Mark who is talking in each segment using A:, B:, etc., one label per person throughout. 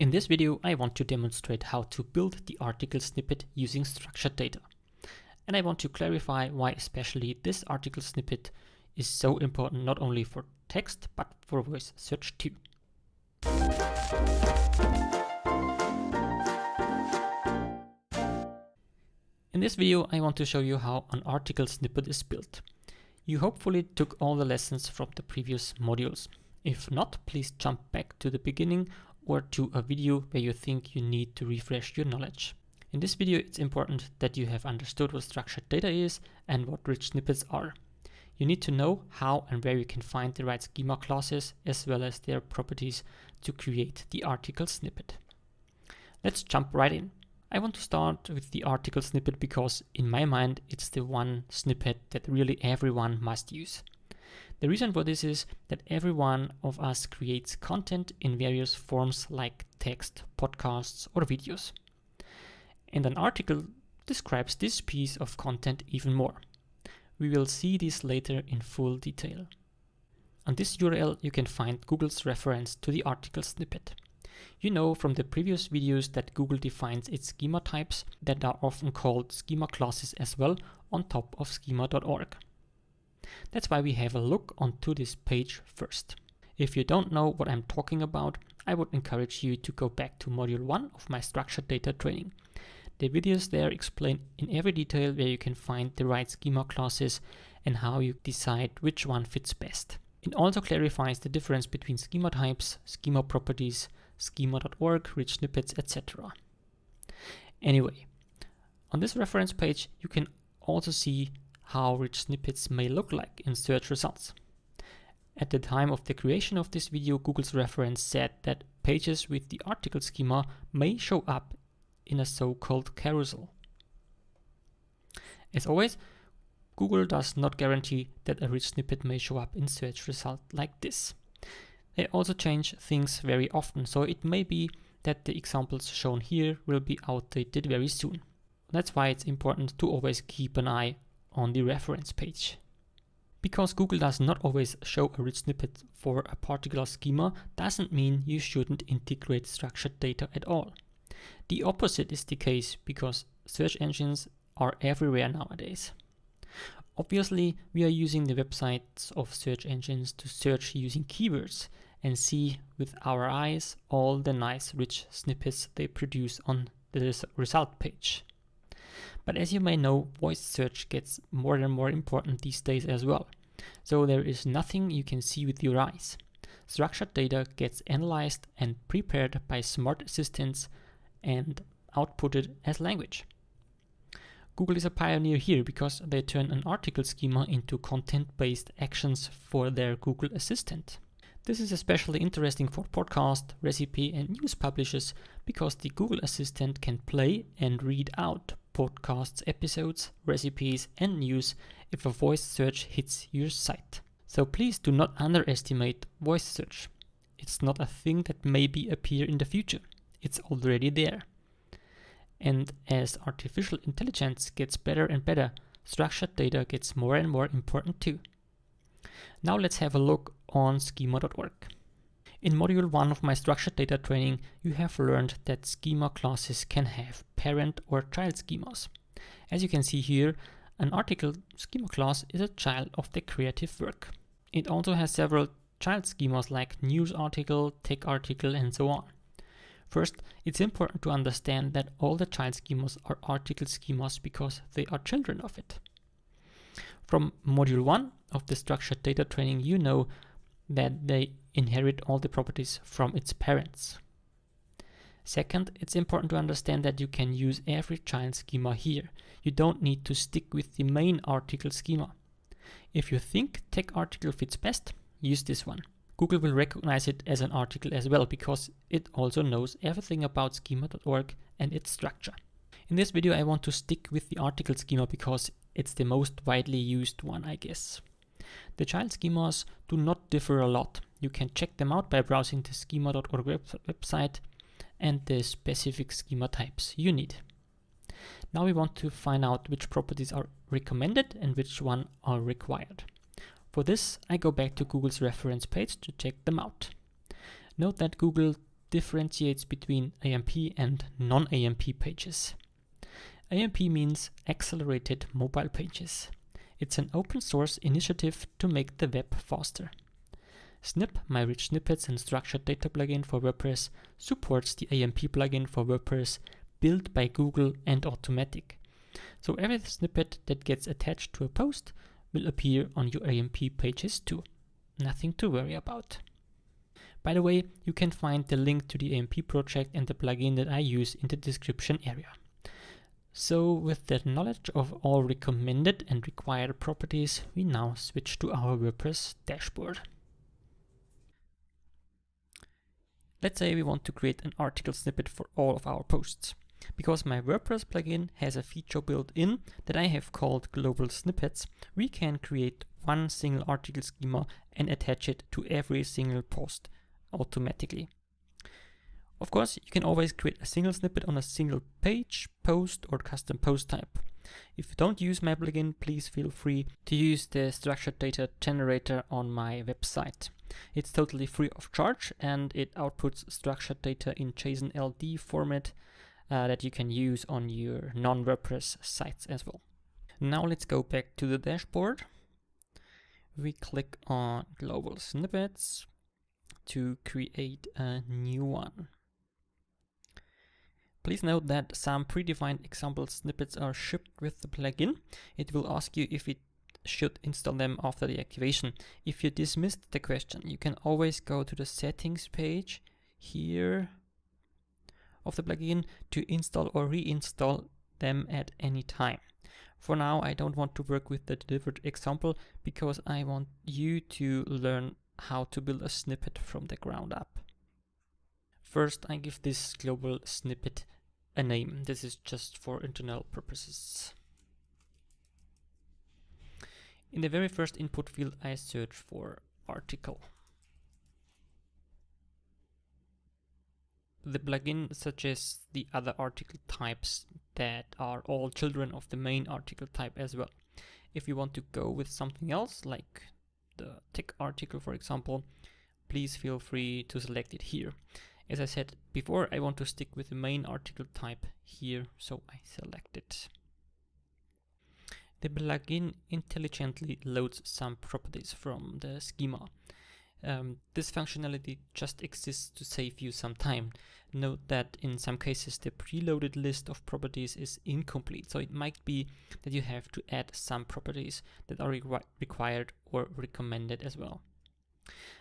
A: In this video, I want to demonstrate how to build the article snippet using structured data. And I want to clarify why especially this article snippet is so important not only for text, but for voice search too. In this video, I want to show you how an article snippet is built. You hopefully took all the lessons from the previous modules. If not, please jump back to the beginning or to a video where you think you need to refresh your knowledge. In this video, it's important that you have understood what structured data is and what rich snippets are. You need to know how and where you can find the right schema classes as well as their properties to create the article snippet. Let's jump right in. I want to start with the article snippet because in my mind it's the one snippet that really everyone must use. The reason for this is that every one of us creates content in various forms like text, podcasts or videos. And an article describes this piece of content even more. We will see this later in full detail. On this URL you can find Google's reference to the article snippet. You know from the previous videos that Google defines its schema types that are often called schema classes as well on top of schema.org. That's why we have a look onto this page first. If you don't know what I'm talking about, I would encourage you to go back to module 1 of my structured data training. The videos there explain in every detail where you can find the right schema classes and how you decide which one fits best. It also clarifies the difference between schema types, schema properties, schema.org, rich snippets, etc. Anyway, on this reference page, you can also see how rich snippets may look like in search results. At the time of the creation of this video, Google's reference said that pages with the article schema may show up in a so-called carousel. As always, Google does not guarantee that a rich snippet may show up in search result like this. They also change things very often, so it may be that the examples shown here will be outdated very soon. That's why it's important to always keep an eye on the reference page. Because Google does not always show a rich snippet for a particular schema doesn't mean you shouldn't integrate structured data at all. The opposite is the case because search engines are everywhere nowadays. Obviously, we are using the websites of search engines to search using keywords and see with our eyes all the nice rich snippets they produce on the result page. But as you may know, voice search gets more and more important these days as well. So there is nothing you can see with your eyes. Structured data gets analyzed and prepared by smart assistants and outputted as language. Google is a pioneer here because they turn an article schema into content-based actions for their Google Assistant. This is especially interesting for podcast, recipe and news publishers because the Google Assistant can play and read out podcasts, episodes, recipes and news if a voice search hits your site. So please do not underestimate voice search. It's not a thing that maybe appear in the future. It's already there. And as artificial intelligence gets better and better, structured data gets more and more important too. Now let's have a look on schema.org. In module 1 of my structured data training, you have learned that schema classes can have parent or child schemas. As you can see here, an article schema class is a child of the creative work. It also has several child schemas like news article, tech article, and so on. First, it's important to understand that all the child schemas are article schemas because they are children of it. From module 1 of the structured data training, you know that they inherit all the properties from its parents. Second, it's important to understand that you can use every child schema here. You don't need to stick with the main article schema. If you think tech article fits best, use this one. Google will recognize it as an article as well because it also knows everything about schema.org and its structure. In this video I want to stick with the article schema because it's the most widely used one I guess. The child schemas do not differ a lot. You can check them out by browsing the schema.org web website and the specific schema types you need. Now we want to find out which properties are recommended and which one are required. For this, I go back to Google's reference page to check them out. Note that Google differentiates between AMP and non-AMP pages. AMP means Accelerated Mobile Pages. It's an open source initiative to make the web faster. Snip, my rich snippets and structured data plugin for WordPress, supports the AMP plugin for WordPress built by Google and Automattic. So every snippet that gets attached to a post will appear on your AMP pages too. Nothing to worry about. By the way, you can find the link to the AMP project and the plugin that I use in the description area. So with that knowledge of all recommended and required properties, we now switch to our WordPress dashboard. Let's say we want to create an article snippet for all of our posts. Because my WordPress plugin has a feature built in that I have called global snippets, we can create one single article schema and attach it to every single post automatically. Of course, you can always create a single snippet on a single page, post, or custom post type. If you don't use my plugin, please feel free to use the structured data generator on my website. It's totally free of charge and it outputs structured data in JSON LD format uh, that you can use on your non-WordPress sites as well. Now let's go back to the dashboard. We click on global snippets to create a new one. Please note that some predefined example snippets are shipped with the plugin. It will ask you if it should install them after the activation. If you dismissed the question, you can always go to the settings page here of the plugin to install or reinstall them at any time. For now, I don't want to work with the delivered example because I want you to learn how to build a snippet from the ground up. First, I give this global snippet a name. This is just for internal purposes. In the very first input field, I search for article. The plugin suggests the other article types that are all children of the main article type as well. If you want to go with something else, like the tech article for example, please feel free to select it here. As I said before, I want to stick with the main article type here, so I select it. The plugin intelligently loads some properties from the schema. Um, this functionality just exists to save you some time. Note that in some cases the preloaded list of properties is incomplete, so it might be that you have to add some properties that are re required or recommended as well.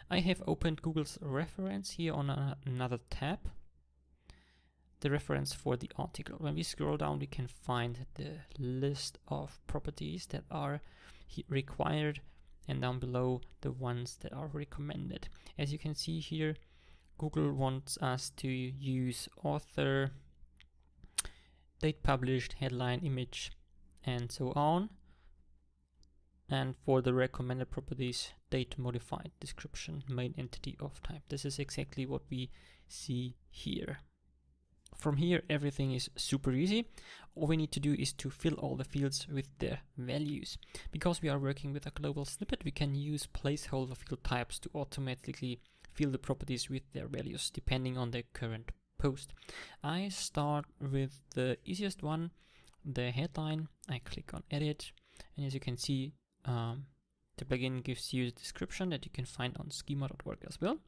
A: I have opened Google's reference here on another tab, the reference for the article. When we scroll down we can find the list of properties that are required and down below the ones that are recommended. As you can see here, Google wants us to use author, date published, headline, image, and so on. And for the recommended properties, date modified, description, main entity of type. This is exactly what we see here. From here, everything is super easy. All we need to do is to fill all the fields with their values. Because we are working with a global snippet, we can use placeholder field types to automatically fill the properties with their values depending on the current post. I start with the easiest one, the headline. I click on edit and as you can see, um, the plugin gives you the description that you can find on schema.org as well.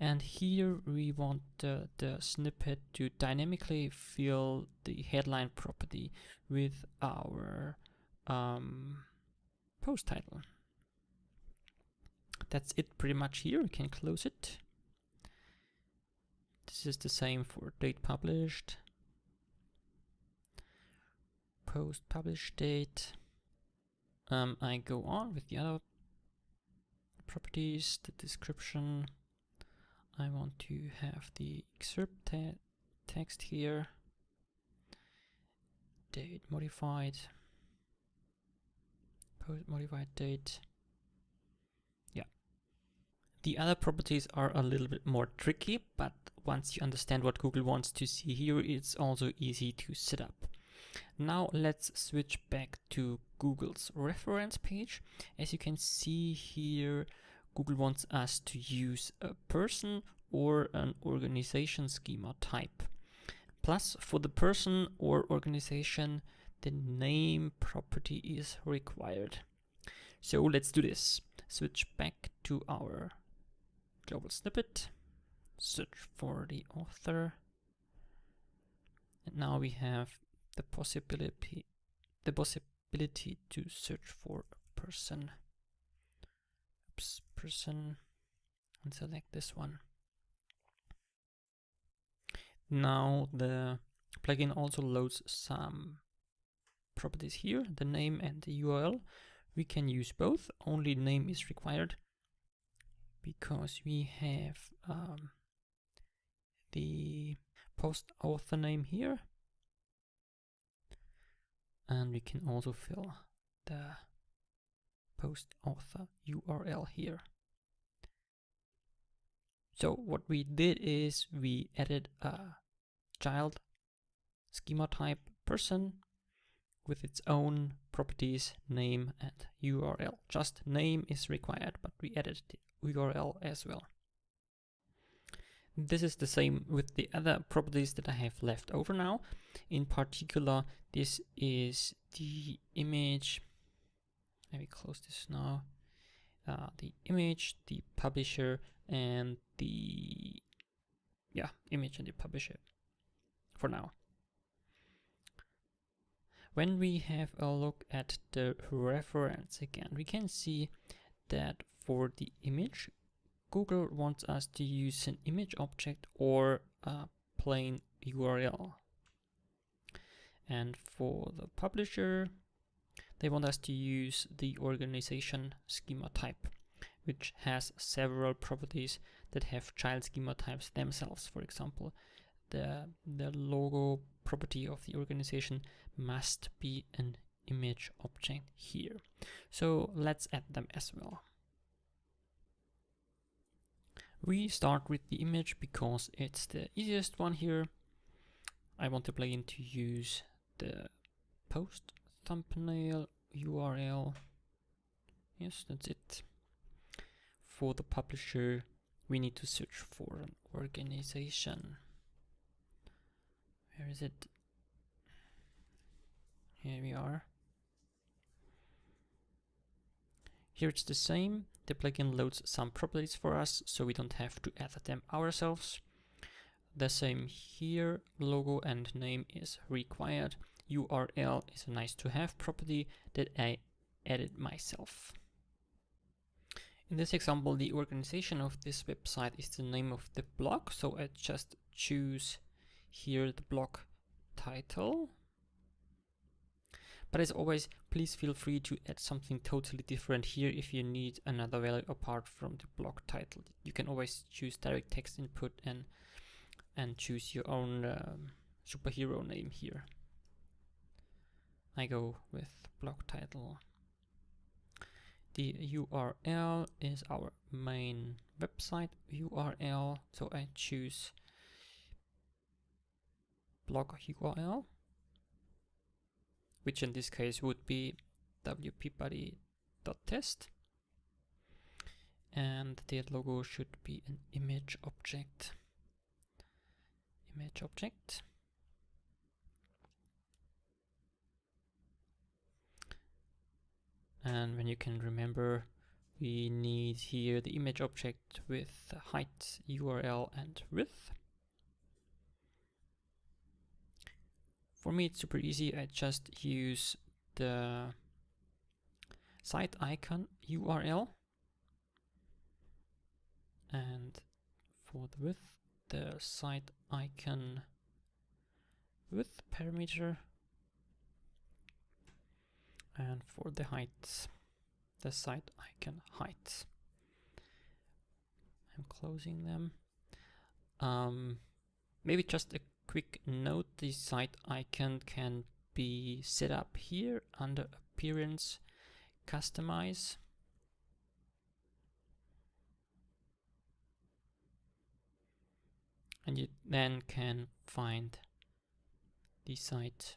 A: And here we want the, the snippet to dynamically fill the headline property with our um, post title. That's it pretty much here. We can close it. This is the same for date published, post published date. Um, I go on with the other properties, the description, I want to have the excerpt te text here, date modified, post modified date. Yeah. The other properties are a little bit more tricky, but once you understand what Google wants to see here, it's also easy to set up. Now let's switch back to Google's reference page. As you can see here, Google wants us to use a person or an organization schema type. Plus, for the person or organization, the name property is required. So let's do this. Switch back to our global snippet, search for the author, and now we have the possibility the possibility to search for a person. Oops, person, and select this one. Now the plugin also loads some properties here, the name and the URL. We can use both, only name is required because we have um, the post author name here and we can also fill the post author URL here. So what we did is we added a child schema type person with its own properties, name and URL. Just name is required, but we added the URL as well. This is the same with the other properties that I have left over now. In particular, this is the image. Let me close this now. Uh, the image, the publisher, and the yeah image and the publisher for now. When we have a look at the reference again, we can see that for the image, Google wants us to use an image object or a plain URL. And for the publisher, they want us to use the organization schema type, which has several properties that have child schema types themselves. For example, the, the logo property of the organization must be an image object here. So let's add them as well. We start with the image because it's the easiest one here. I want the plugin to use the post thumbnail URL. Yes, that's it. For the publisher, we need to search for an organization. Where is it? Here we are. Here it's the same. The plugin loads some properties for us, so we don't have to add them ourselves. The same here, logo and name is required. URL is a nice to have property that I added myself. In this example, the organization of this website is the name of the blog, so I just choose here the blog title but as always, please feel free to add something totally different here if you need another value apart from the blog title. You can always choose direct text input and and choose your own um, superhero name here. I go with blog title. The URL is our main website URL, so I choose blog URL which in this case would be wpbuddy.test and the logo should be an image object. Image object. And when you can remember we need here the image object with height URL and width For me, it's super easy. I just use the site icon URL and for the width, the site icon width parameter and for the height, the site icon height. I'm closing them. Um, maybe just a Quick note, the site icon can be set up here under Appearance, Customize. And you then can find the site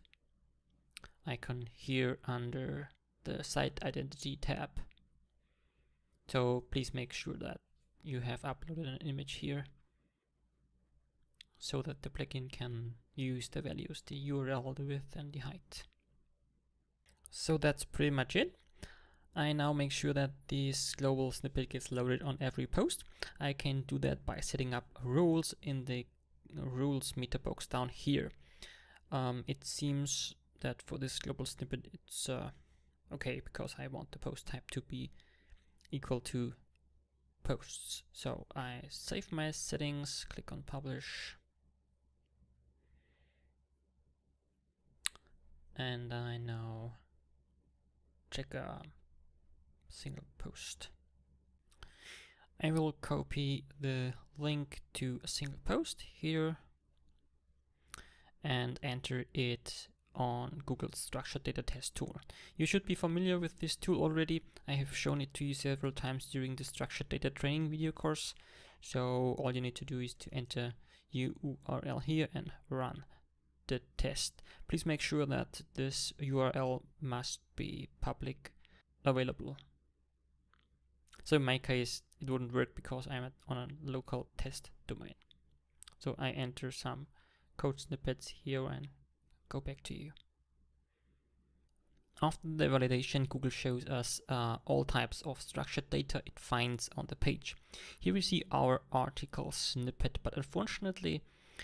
A: icon here under the site identity tab. So please make sure that you have uploaded an image here so that the plugin can use the values, the URL, the width and the height. So that's pretty much it. I now make sure that this global snippet gets loaded on every post. I can do that by setting up rules in the rules meta box down here. Um, it seems that for this global snippet it's uh, okay because I want the post type to be equal to posts. So I save my settings, click on publish, and I now check a single post. I will copy the link to a single post here and enter it on Google structured data test tool. You should be familiar with this tool already. I have shown it to you several times during the structured data training video course. So all you need to do is to enter URL here and run the test. Please make sure that this URL must be public available. So in my case, it wouldn't work because I'm on a local test domain. So I enter some code snippets here and go back to you. After the validation, Google shows us uh, all types of structured data it finds on the page. Here we see our article snippet, but unfortunately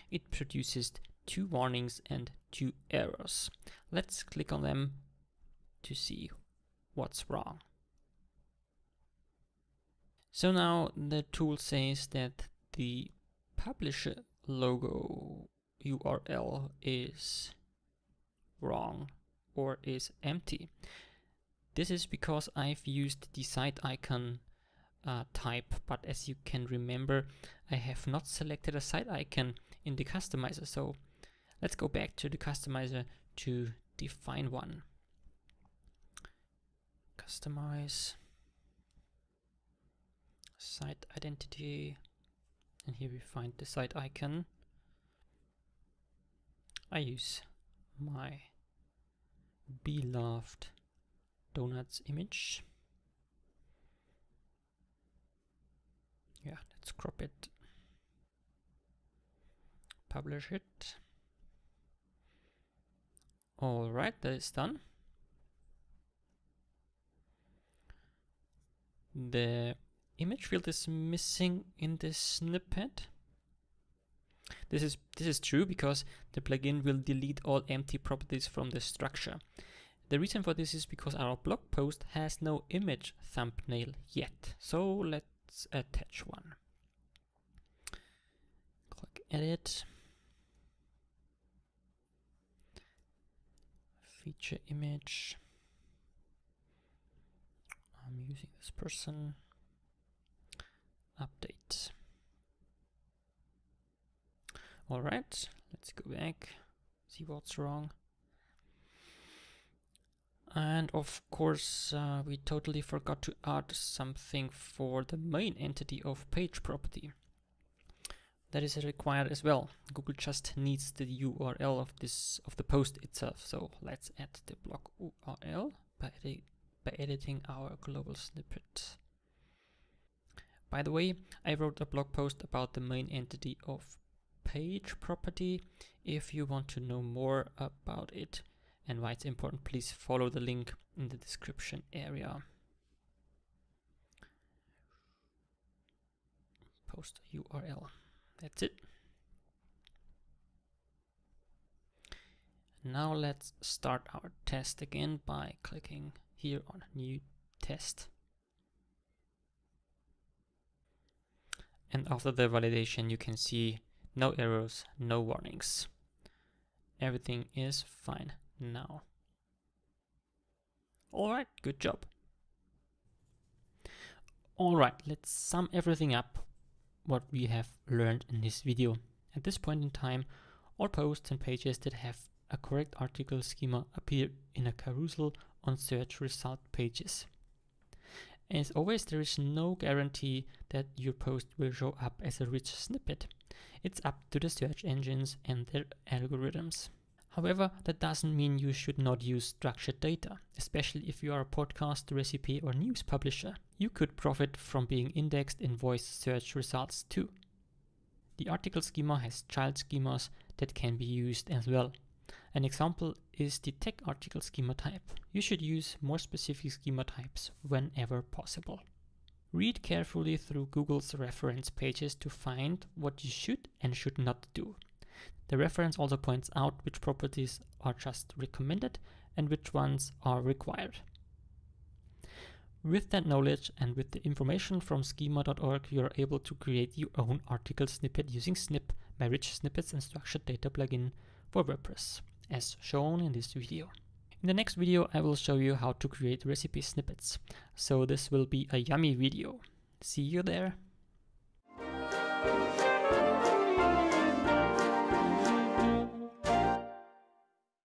A: it produces two warnings and two errors. Let's click on them to see what's wrong. So now the tool says that the publisher logo URL is wrong or is empty. This is because I've used the site icon uh, type, but as you can remember, I have not selected a site icon in the customizer. So let's go back to the customizer to define one. Customize site identity, and here we find the site icon. I use my beloved donuts image. Yeah, let's crop it, publish it. All right, that is done. The image field is missing in this snippet. This is, this is true because the plugin will delete all empty properties from the structure. The reason for this is because our blog post has no image thumbnail yet. So let's attach one. Click edit. Feature image. I'm using this person. Update. All right, let's go back, see what's wrong. And of course, uh, we totally forgot to add something for the main entity of page property. That is required as well. Google just needs the URL of this of the post itself. So let's add the blog URL by, edi by editing our global snippet. By the way, I wrote a blog post about the main entity of page property. If you want to know more about it and why it's important, please follow the link in the description area. Post URL. That's it. Now let's start our test again by clicking here on new test. And after the validation, you can see no errors, no warnings. Everything is fine now. Alright, good job. Alright, let's sum everything up what we have learned in this video. At this point in time, all posts and pages that have a correct article schema appear in a carousel on search result pages. As always, there is no guarantee that your post will show up as a rich snippet. It's up to the search engines and their algorithms. However, that doesn't mean you should not use structured data, especially if you are a podcast, recipe, or news publisher. You could profit from being indexed in voice search results too. The article schema has child schemas that can be used as well. An example is the tech article schema type. You should use more specific schema types whenever possible. Read carefully through Google's reference pages to find what you should and should not do. The reference also points out which properties are just recommended and which ones are required. With that knowledge and with the information from schema.org, you are able to create your own article snippet using Snip, my rich snippets and structured data plugin for WordPress, as shown in this video. In the next video, I will show you how to create recipe snippets. So this will be a yummy video. See you there.